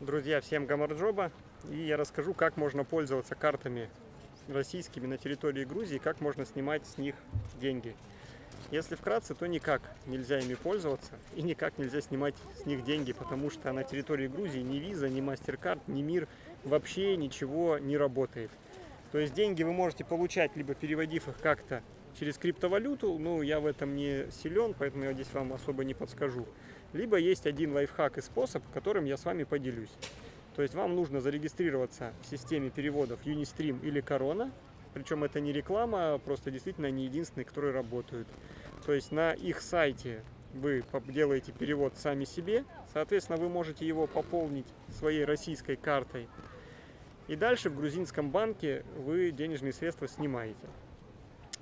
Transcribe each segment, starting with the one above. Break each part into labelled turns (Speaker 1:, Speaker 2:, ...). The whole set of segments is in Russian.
Speaker 1: Друзья, всем гамарджоба. И я расскажу, как можно пользоваться картами российскими на территории Грузии, как можно снимать с них деньги. Если вкратце, то никак нельзя ими пользоваться и никак нельзя снимать с них деньги, потому что на территории Грузии ни виза, ни MasterCard, ни мир вообще ничего не работает. То есть деньги вы можете получать, либо переводив их как-то через криптовалюту, ну я в этом не силен, поэтому я здесь вам особо не подскажу. Либо есть один лайфхак и способ, которым я с вами поделюсь. То есть вам нужно зарегистрироваться в системе переводов Unistream или Corona, причем это не реклама, а просто действительно они единственные, которые работают. То есть на их сайте вы делаете перевод сами себе, соответственно вы можете его пополнить своей российской картой. И дальше в грузинском банке вы денежные средства снимаете.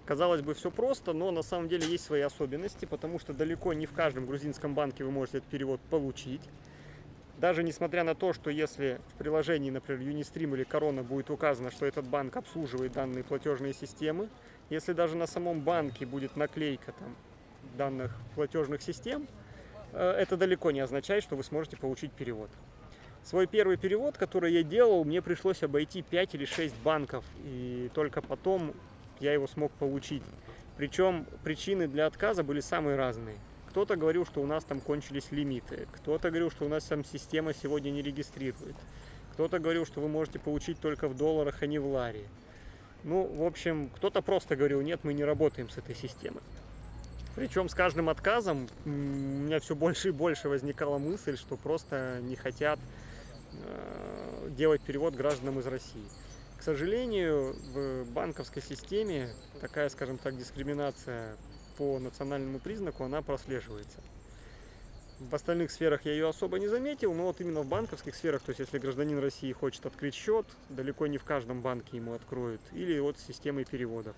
Speaker 1: Казалось бы, все просто, но на самом деле есть свои особенности, потому что далеко не в каждом грузинском банке вы можете этот перевод получить. Даже несмотря на то, что если в приложении, например, Unistream или Corona будет указано, что этот банк обслуживает данные платежные системы, если даже на самом банке будет наклейка там, данных платежных систем, э, это далеко не означает, что вы сможете получить перевод. Свой первый перевод, который я делал, мне пришлось обойти 5 или 6 банков, и только потом я его смог получить. Причем причины для отказа были самые разные. Кто-то говорил, что у нас там кончились лимиты, кто-то говорил, что у нас там система сегодня не регистрирует, кто-то говорил, что вы можете получить только в долларах, а не в ларе. Ну, в общем, кто-то просто говорил, нет, мы не работаем с этой системой. Причем с каждым отказом у меня все больше и больше возникала мысль, что просто не хотят э, делать перевод гражданам из России сожалению, в банковской системе такая, скажем так, дискриминация по национальному признаку, она прослеживается. В остальных сферах я ее особо не заметил, но вот именно в банковских сферах, то есть если гражданин России хочет открыть счет, далеко не в каждом банке ему откроют, или вот системой переводов.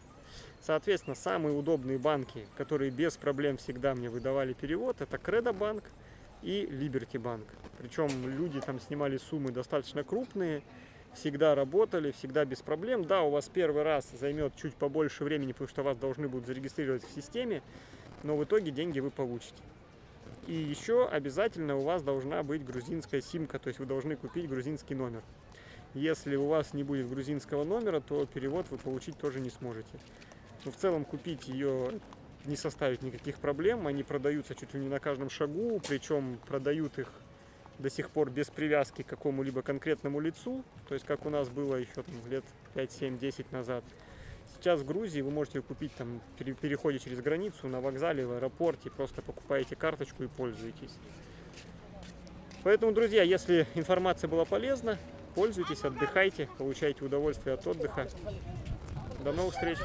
Speaker 1: Соответственно, самые удобные банки, которые без проблем всегда мне выдавали перевод, это Кредобанк и Liberty Банк. Причем люди там снимали суммы достаточно крупные, всегда работали, всегда без проблем. Да, у вас первый раз займет чуть побольше времени, потому что вас должны будут зарегистрировать в системе, но в итоге деньги вы получите. И еще обязательно у вас должна быть грузинская симка, то есть вы должны купить грузинский номер. Если у вас не будет грузинского номера, то перевод вы получить тоже не сможете. Но в целом купить ее не составит никаких проблем, они продаются чуть ли не на каждом шагу, причем продают их до сих пор без привязки к какому-либо конкретному лицу, то есть как у нас было еще там, лет 5, 7, 10 назад. Сейчас в Грузии вы можете купить там переходе через границу на вокзале, в аэропорте, просто покупаете карточку и пользуетесь. Поэтому, друзья, если информация была полезна, пользуйтесь, отдыхайте, получайте удовольствие от отдыха. До новых встреч!